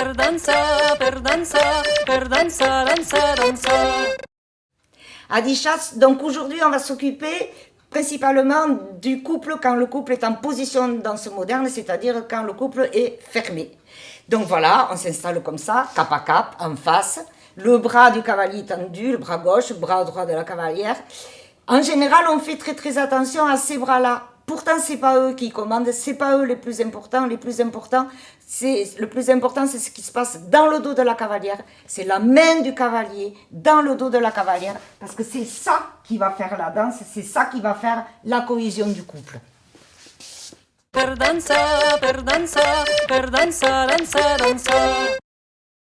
per dansa, per dansa, per dansa, dansa, dansa. Adichat, donc aujourd'hui on va s'occuper principalement du couple quand le couple est en position danse moderne, c'est-à-dire quand le couple est fermé. Donc voilà, on s'installe comme ça, cap à cap, en face, le bras du cavalier tendu, le bras gauche, le bras droit de la cavalière. En général, on fait très très attention à ces bras-là. Pourtant, c'est pas eux qui commandent, c'est pas eux les plus importants. Les plus importants, c'est le plus important, c'est ce qui se passe dans le dos de la cavalière. C'est la main du cavalier dans le dos de la cavalière, parce que c'est ça qui va faire la danse, c'est ça qui va faire la cohésion du couple.